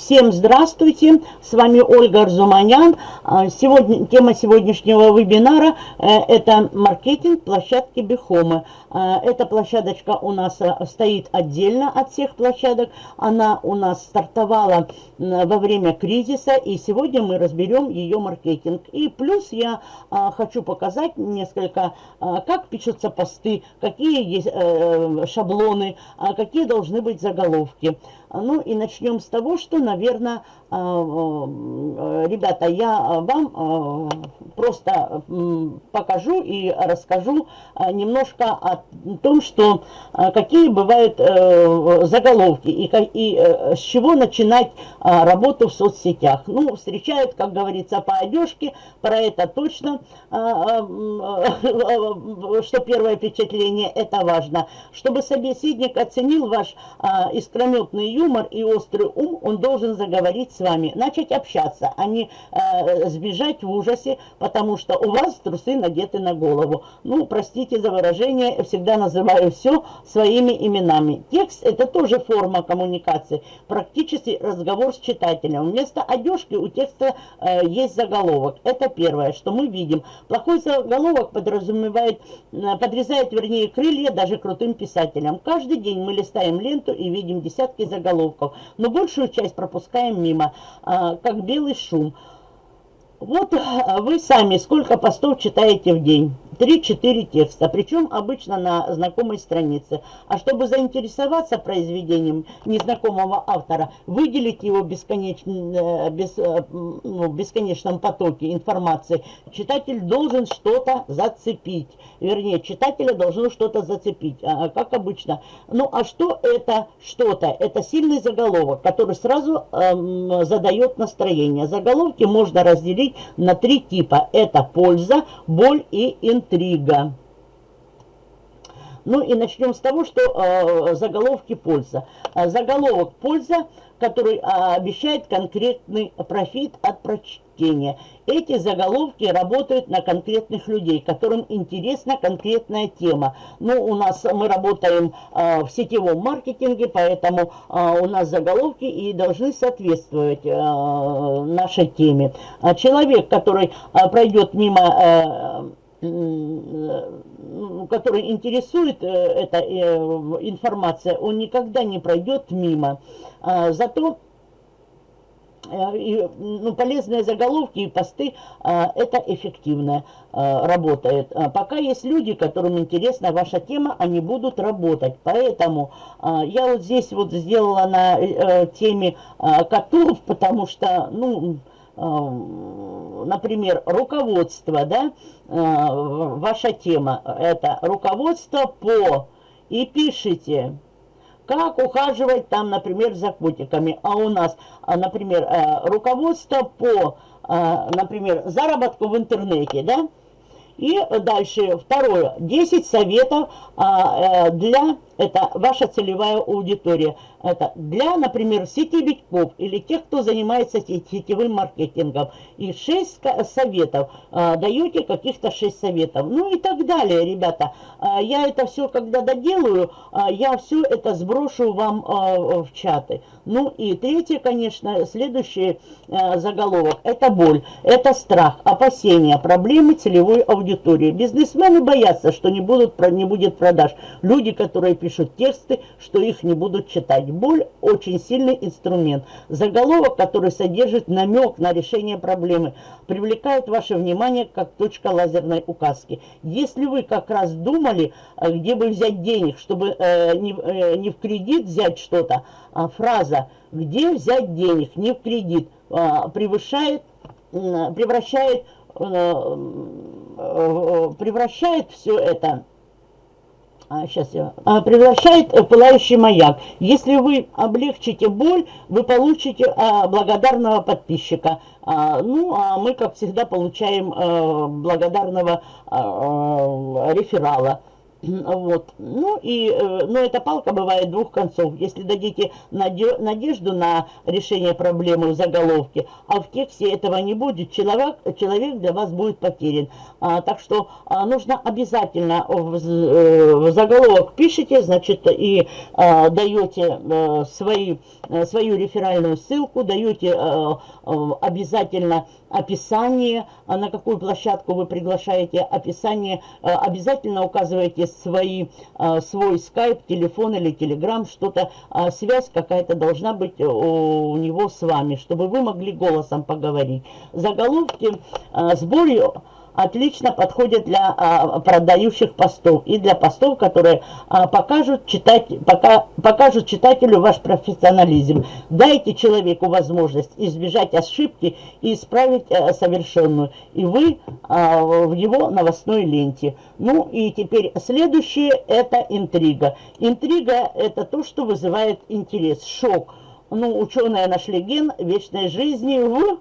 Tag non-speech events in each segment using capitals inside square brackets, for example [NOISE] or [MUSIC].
Всем здравствуйте, с вами Ольга Арзуманян. А, сегодня, тема сегодняшнего вебинара э, – это маркетинг площадки Бихомы. А, эта площадочка у нас э, стоит отдельно от всех площадок. Она у нас стартовала во время кризиса, и сегодня мы разберем ее маркетинг. И плюс я а, хочу показать несколько, как пишутся посты, какие есть э, шаблоны, какие должны быть заголовки. Ну и начнем с того, что, наверное, а, а, ребята, я вам а, просто покажу и расскажу немножко о том, что какие бывают э, заголовки и, и э, с чего начинать работу в соцсетях. Ну, встречают, как говорится, по одежке, про это точно, [LAUGHS] что первое впечатление это важно. Чтобы собеседник оценил ваш искрометный юмор и острый ум, он должен заговорить с вами, начать общаться, а не э, сбежать в ужасе, потому что у вас трусы надеты на голову. Ну, простите за выражение, всегда называю все своими именами. Текст – это тоже форма коммуникации, практически разговор с читателем. Вместо одежки у текста э, есть заголовок. Это первое, что мы видим. Плохой заголовок подразумевает, э, подрезает, вернее, крылья даже крутым писателям. Каждый день мы листаем ленту и видим десятки заголовков, но большую часть пропускаем мимо. А, как белый шум. Вот а, вы сами сколько постов читаете в день? 3-4 текста, причем обычно на знакомой странице. А чтобы заинтересоваться произведением незнакомого автора, выделить его бесконечно, э, без, э, ну, бесконечном потоке информации, читатель должен что-то зацепить. Вернее, читателя должно что-то зацепить, а, как обычно. Ну, а что это что-то? Это сильный заголовок, который сразу эм, задает настроение. Заголовки можно разделить на три типа. Это польза, боль и интрига. Ну и начнем с того, что э, заголовки польза. А, заголовок польза, который э, обещает конкретный профит от прочтения. Эти заголовки работают на конкретных людей, которым интересна конкретная тема. Ну, у нас мы работаем э, в сетевом маркетинге, поэтому э, у нас заголовки и должны соответствовать э, нашей теме. А человек, который э, пройдет мимо... Э, который интересует э, эта э, информация, он никогда не пройдет мимо. А, зато э, ну, полезные заголовки и посты, а, это эффективно а, работает. Пока есть люди, которым интересна ваша тема, они будут работать. Поэтому я вот здесь вот сделала на теме котов, [LAUGHS] потому что, ну, например, руководство, да, э, ваша тема, это руководство по, и пишите, как ухаживать там, например, за котиками. А у нас, а, например, э, руководство по, э, например, заработку в интернете, да, и дальше, второе, 10 советов а, для, это ваша целевая аудитория. Это для, например, сетевиков или тех, кто занимается сетевым маркетингом. И 6 советов. А, даете каких-то 6 советов. Ну и так далее, ребята. А, я это все, когда доделаю, а, я все это сброшу вам в чаты. Ну и третье, конечно, следующий заголовок. Это боль, это страх, опасения, проблемы целевой аудитории. Бизнесмены боятся, что не, будут, не будет продаж. Люди, которые пишут тексты, что их не будут читать. Боль – очень сильный инструмент. Заголовок, который содержит намек на решение проблемы, привлекает ваше внимание как точка лазерной указки. Если вы как раз думали, э, где бы взять денег, чтобы э, не, э, не в кредит взять что-то, а фраза «где взять денег, не в кредит» э, превышает, превращает э, превращает все это сейчас я, а, превращает пылающий маяк. Если вы облегчите боль, вы получите а, благодарного подписчика. А, ну, а мы, как всегда, получаем а, благодарного а, реферала. Вот. Ну и, э, но эта палка бывает двух концов. Если дадите надежду на решение проблемы в заголовке, а в тексте этого не будет, человек, человек для вас будет потерян. А, так что а, нужно обязательно в, э, в заголовок пишите, значит, и а, даете а, свои, свою реферальную ссылку, даете а, обязательно описание, на какую площадку вы приглашаете, описание, обязательно указываете свои, а, свой скайп, телефон или телеграм, что-то, а, связь какая-то должна быть у него с вами, чтобы вы могли голосом поговорить. Заголовки а, сборе отлично подходят для а, продающих постов и для постов, которые а, покажут, читать, пока, покажут читателю ваш профессионализм. Дайте человеку возможность избежать ошибки и исправить а, совершенную, и вы а, в его новостной ленте. Ну и теперь следующее – это интрига. Интрига – это то, что вызывает интерес, шок. Ну, ученые нашли ген вечной жизни в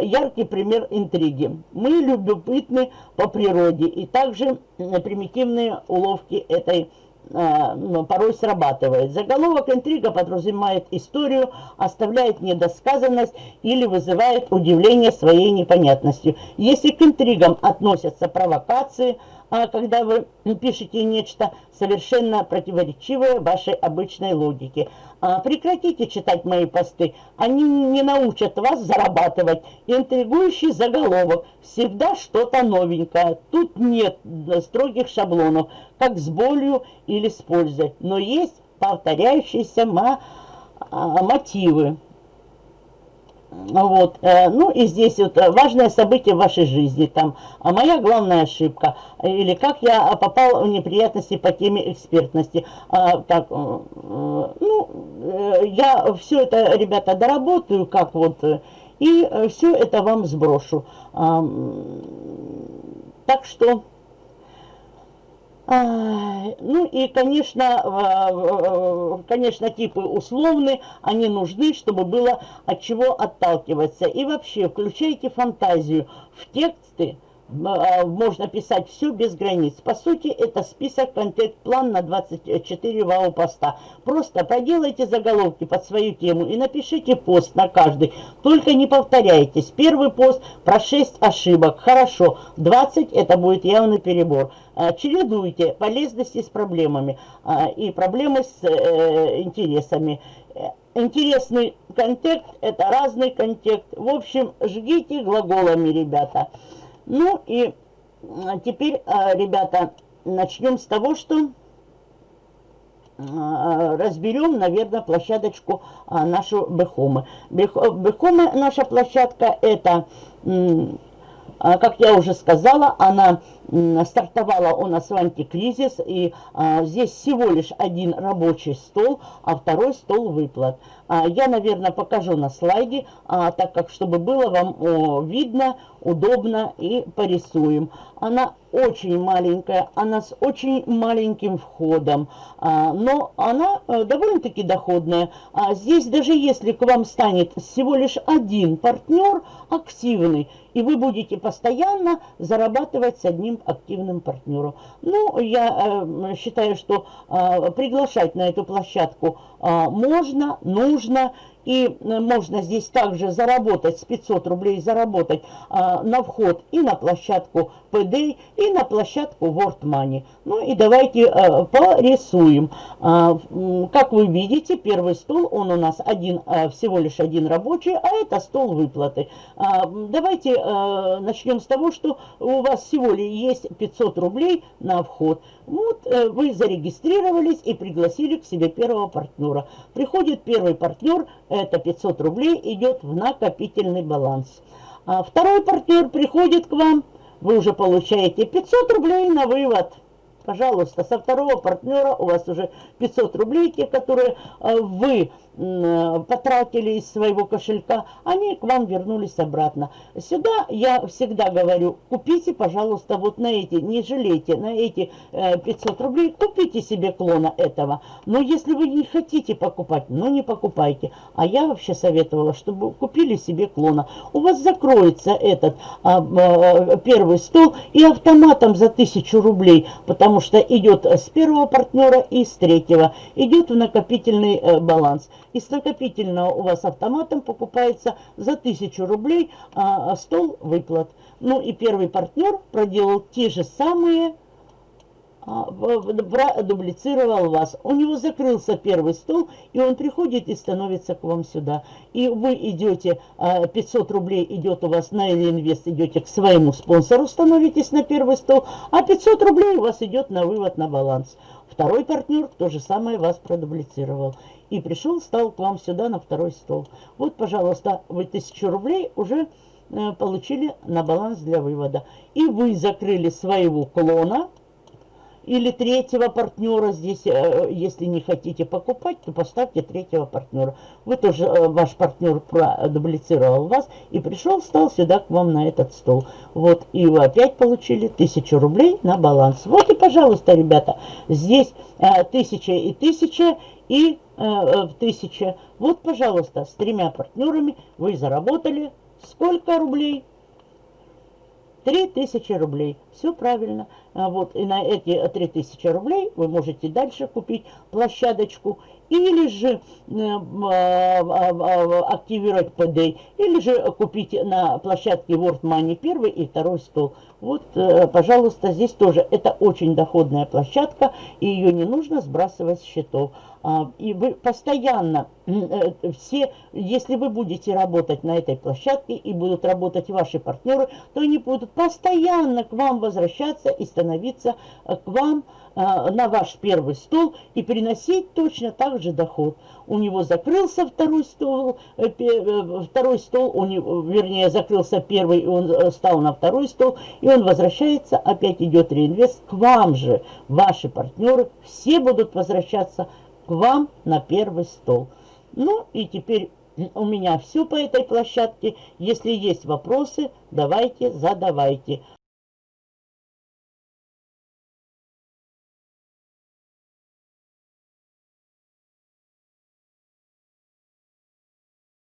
яркий пример интриги. Мы любопытны по природе, и также примитивные уловки этой а, ну, порой срабатывает. Заголовок интрига подразумевает историю, оставляет недосказанность или вызывает удивление своей непонятностью. Если к интригам относятся провокации, а когда вы пишете нечто совершенно противоречивое вашей обычной логике. А, прекратите читать мои посты, они не научат вас зарабатывать. Интригующий заголовок, всегда что-то новенькое. Тут нет строгих шаблонов, как с болью или с пользой, но есть повторяющиеся а, мотивы. Вот, э, ну и здесь вот э, важное событие в вашей жизни, там, а моя главная ошибка, или как я попал в неприятности по теме экспертности. А, так, э, ну, я все это, ребята, доработаю, как вот, и все это вам сброшу. Так что... Ну и, конечно, конечно, типы условны, они нужны, чтобы было от чего отталкиваться. И вообще, включайте фантазию в тексты, а, можно писать все без границ. По сути, это список контент-план на 24 вау-поста. Просто поделайте заголовки под свою тему и напишите пост на каждый. Только не повторяйтесь. Первый пост про 6 ошибок. Хорошо. 20 это будет явный перебор. А, чередуйте полезности с проблемами а, и проблемы с э, интересами. Интересный контекст – это разный контекст. В общем, жгите глаголами, ребята. Ну и теперь, а, ребята, начнем с того, что а, разберем, наверное, площадочку а, нашу Бехомы. Бехомы наша площадка это, как я уже сказала, она стартовала у нас в антикризис, и а, здесь всего лишь один рабочий стол, а второй стол выплат. А, я, наверное, покажу на слайде, а, так как, чтобы было вам о, видно, удобно и порисуем. Она очень маленькая, она с очень маленьким входом, а, но она а, довольно-таки доходная. А здесь даже если к вам станет всего лишь один партнер активный, и вы будете постоянно зарабатывать с одним активным партнером. Ну, я э, считаю, что э, приглашать на эту площадку э, можно, нужно. И э, можно здесь также заработать, с 500 рублей заработать а, на вход и на площадку PD, и на площадку World Money. Ну и давайте а, порисуем. А, как вы видите, первый стол, он у нас один, а, всего лишь один рабочий, а это стол выплаты. А, давайте а, начнем с того, что у вас всего лишь есть 500 рублей на вход. Вот а, вы зарегистрировались и пригласили к себе первого партнера. Приходит первый партнер, это 500 рублей идет в накопительный баланс. А второй партнер приходит к вам, вы уже получаете 500 рублей на вывод. Пожалуйста, со второго партнера у вас уже 500 рублей, те, которые э, вы потратили из своего кошелька, они к вам вернулись обратно. Сюда я всегда говорю, купите, пожалуйста, вот на эти, не жалейте, на эти 500 рублей, купите себе клона этого. Но если вы не хотите покупать, ну не покупайте. А я вообще советовала, чтобы купили себе клона. У вас закроется этот а, а, первый стол и автоматом за 1000 рублей, потому что идет с первого партнера и с третьего. Идет в накопительный э, баланс. И с накопительного у вас автоматом покупается за 1000 рублей а, стол выплат. Ну и первый партнер проделал те же самые а, дублицировал вас. У него закрылся первый стол, и он приходит и становится к вам сюда. И вы идете, 500 а, рублей идет у вас на инвест, идете к своему спонсору, становитесь на первый стол, а 500 рублей у вас идет на вывод на баланс. Второй партнер то же самое вас продублицировал. И пришел, стал к вам сюда на второй стол. Вот, пожалуйста, вы 1000 рублей уже э, получили на баланс для вывода. И вы закрыли своего клона, или третьего партнера здесь, э, если не хотите покупать, то поставьте третьего партнера. Вы тоже, э, ваш партнер продублицировал вас и пришел, стал сюда к вам на этот стол. Вот, и вы опять получили 1000 рублей на баланс. Вот и, пожалуйста, ребята, здесь 1000 э, и 1000 и в 1000. Вот, пожалуйста, с тремя партнерами вы заработали сколько рублей? 3000 рублей. Все правильно. А вот, и на эти 3000 рублей вы можете дальше купить площадочку или же э, а, а, активировать PD, или же купить на площадке World Money первый и второй стол. Вот, э, пожалуйста, здесь тоже это очень доходная площадка, и ее не нужно сбрасывать с счетов. И вы постоянно, э, все, если вы будете работать на этой площадке и будут работать ваши партнеры, то они будут постоянно к вам возвращаться и становиться э, к вам э, на ваш первый стол и приносить точно так же доход. У него закрылся второй стол, второй стол, у него, вернее, закрылся первый, и он стал на второй стол, и он возвращается, опять идет реинвест к вам же. Ваши партнеры все будут возвращаться к вам на первый стол. Ну и теперь у меня все по этой площадке. Если есть вопросы, давайте, задавайте.